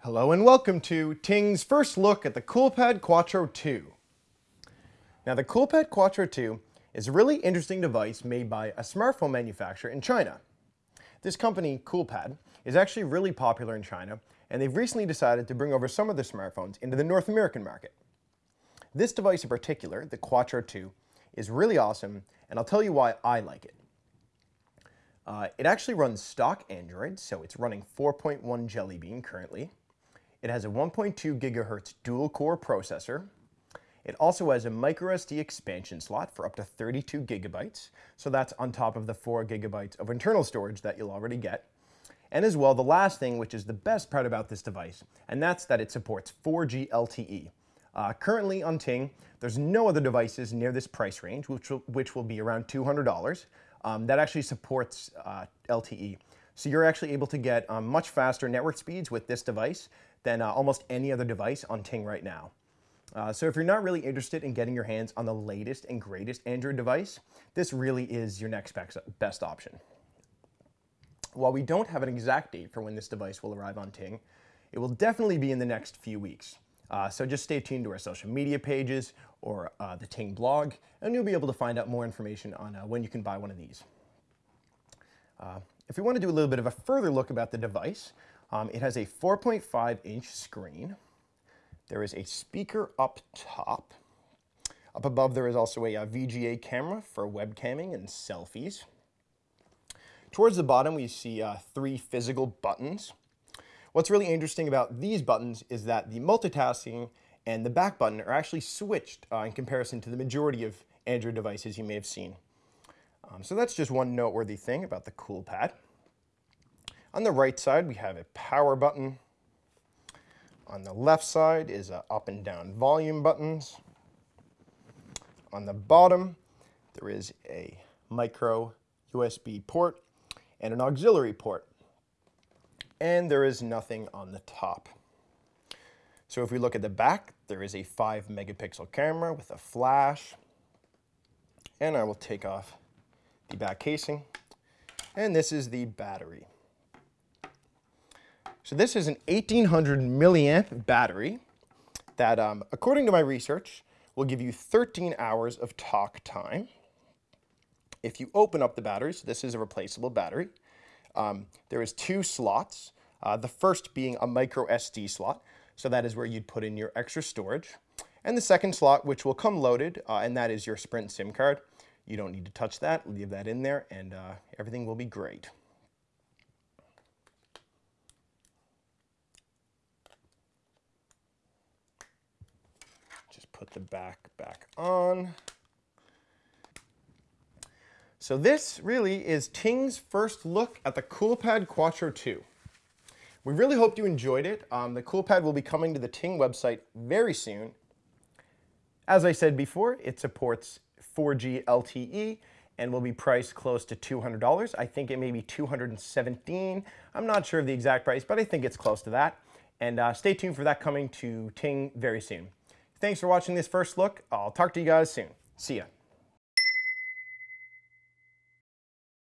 Hello and welcome to Ting's first look at the CoolPad Quattro 2. Now the CoolPad Quattro 2 is a really interesting device made by a smartphone manufacturer in China. This company, CoolPad, is actually really popular in China and they've recently decided to bring over some of their smartphones into the North American market. This device in particular, the Quattro 2, is really awesome and I'll tell you why I like it. Uh, it actually runs stock Android, so it's running 4.1 Jelly Bean currently. It has a 1.2 gigahertz dual core processor. It also has a microSD expansion slot for up to 32 gigabytes, so that's on top of the 4 gigabytes of internal storage that you'll already get. And as well, the last thing, which is the best part about this device, and that's that it supports 4G LTE. Uh, currently on Ting, there's no other devices near this price range, which will, which will be around $200, um, that actually supports uh, LTE. So you're actually able to get um, much faster network speeds with this device than uh, almost any other device on Ting right now. Uh, so if you're not really interested in getting your hands on the latest and greatest Android device, this really is your next best option. While we don't have an exact date for when this device will arrive on Ting, it will definitely be in the next few weeks. Uh, so just stay tuned to our social media pages or uh, the Ting blog, and you'll be able to find out more information on uh, when you can buy one of these. Uh, if we want to do a little bit of a further look about the device, um, it has a 4.5 inch screen. There is a speaker up top. Up above there is also a, a VGA camera for webcamming and selfies. Towards the bottom we see uh, three physical buttons. What's really interesting about these buttons is that the multitasking and the back button are actually switched uh, in comparison to the majority of Android devices you may have seen. Um, so that's just one noteworthy thing about the CoolPad. On the right side, we have a power button. On the left side is a up and down volume buttons. On the bottom, there is a micro USB port and an auxiliary port and there is nothing on the top. So if we look at the back, there is a 5 megapixel camera with a flash. And I will take off the back casing. And this is the battery. So this is an 1800 milliamp battery that, um, according to my research, will give you 13 hours of talk time. If you open up the battery, so this is a replaceable battery, um, there is two slots, uh, the first being a micro SD slot, so that is where you'd put in your extra storage. And the second slot, which will come loaded, uh, and that is your Sprint SIM card. You don't need to touch that, leave that in there, and uh, everything will be great. Just put the back back on. So this really is Ting's first look at the CoolPad Quattro 2. We really hope you enjoyed it. Um, the CoolPad will be coming to the Ting website very soon. As I said before, it supports 4G LTE and will be priced close to $200. I think it may be 217. I'm not sure of the exact price, but I think it's close to that. And uh, stay tuned for that coming to Ting very soon. Thanks for watching this first look. I'll talk to you guys soon. See ya.